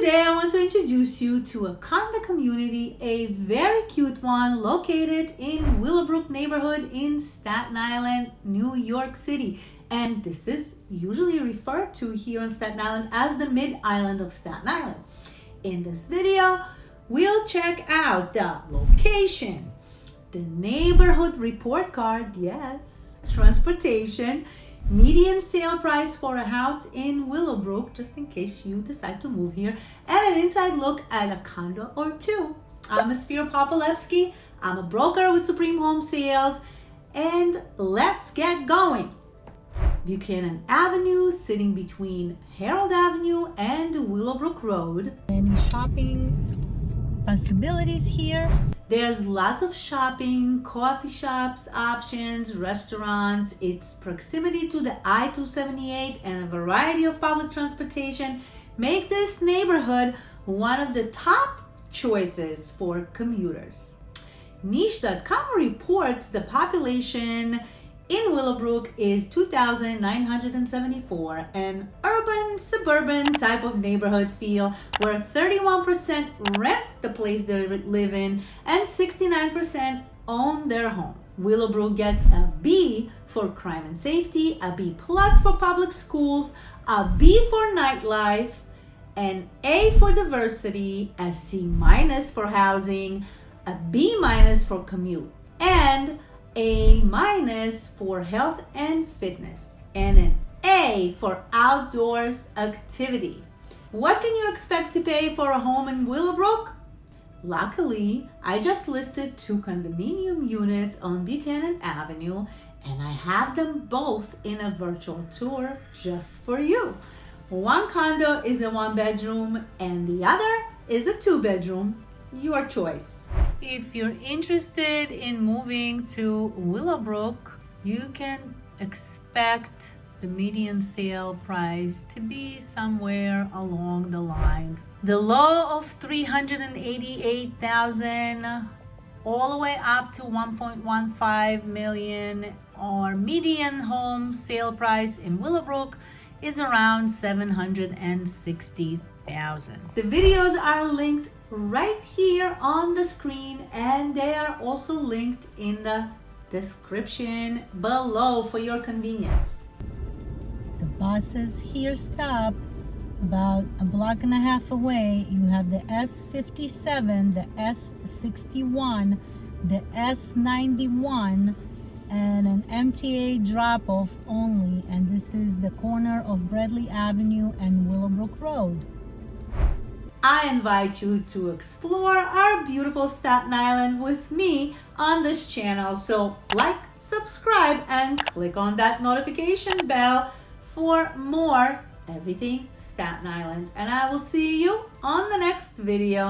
Today I want to introduce you to a condo community, a very cute one located in Willowbrook neighborhood in Staten Island, New York City. And this is usually referred to here on Staten Island as the mid-island of Staten Island. In this video, we'll check out the location, the neighborhood report card, yes, transportation, median sale price for a house in Willowbrook, just in case you decide to move here, and an inside look at a condo or two. I'm Esphira Popolevsky. I'm a broker with Supreme Home Sales, and let's get going. Buchanan Avenue, sitting between Harold Avenue and Willowbrook Road. Any shopping possibilities here? There's lots of shopping, coffee shops, options, restaurants. Its proximity to the I-278 and a variety of public transportation make this neighborhood one of the top choices for commuters. Niche.com reports the population in Willowbrook is 2,974, an urban, suburban type of neighborhood feel where 31% rent the place they live in and 69% own their home. Willowbrook gets a B for crime and safety, a B plus for public schools, a B for nightlife, an A for diversity, a C minus for housing, a B minus for commute, and a minus for health and fitness, and an A for outdoors activity. What can you expect to pay for a home in Willowbrook? Luckily, I just listed two condominium units on Buchanan Avenue and I have them both in a virtual tour just for you. One condo is a one bedroom and the other is a two bedroom your choice. If you're interested in moving to Willowbrook, you can expect the median sale price to be somewhere along the lines. The low of 388,000 all the way up to 1.15 million or median home sale price in Willowbrook is around 760,000. The videos are linked right here on the screen and they are also linked in the description below for your convenience. The buses here stop about a block and a half away. You have the S57, the S61, the S91, and an MTA drop-off only. And this is the corner of Bradley Avenue and Willowbrook Road. I invite you to explore our beautiful Staten Island with me on this channel. So like, subscribe, and click on that notification bell for more everything Staten Island. And I will see you on the next video.